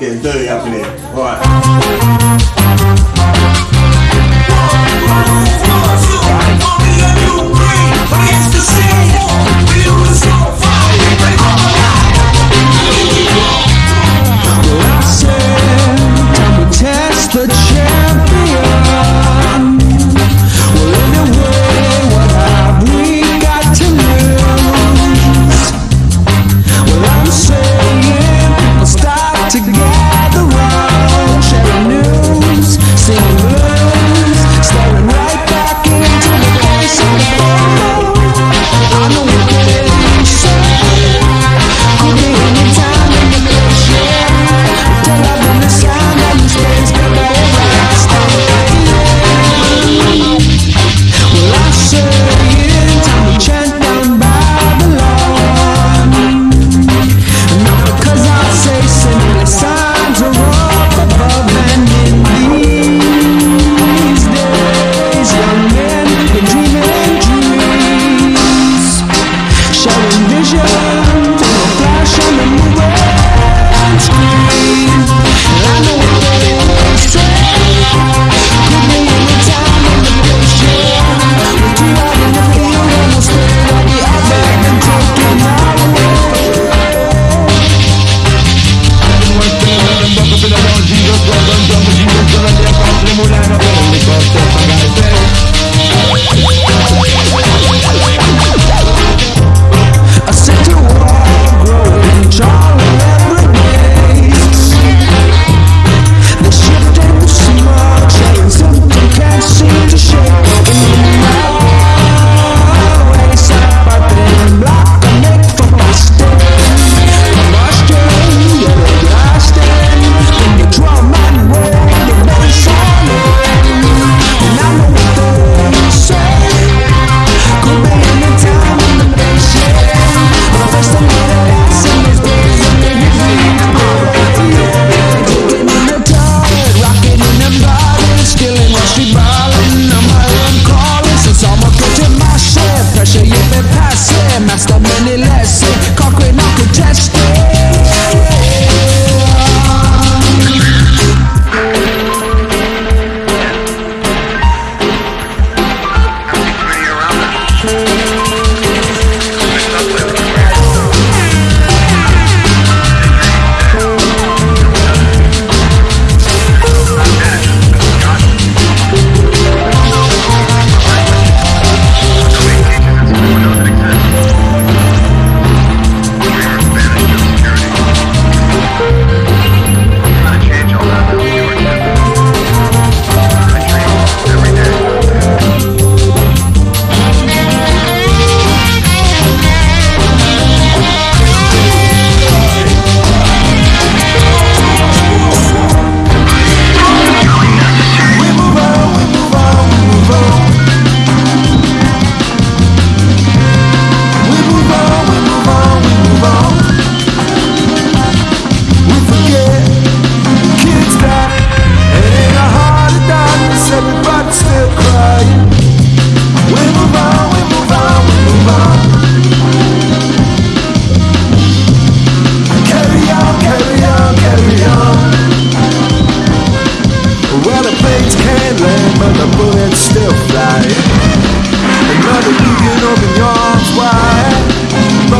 Getting dirty up in here. Right.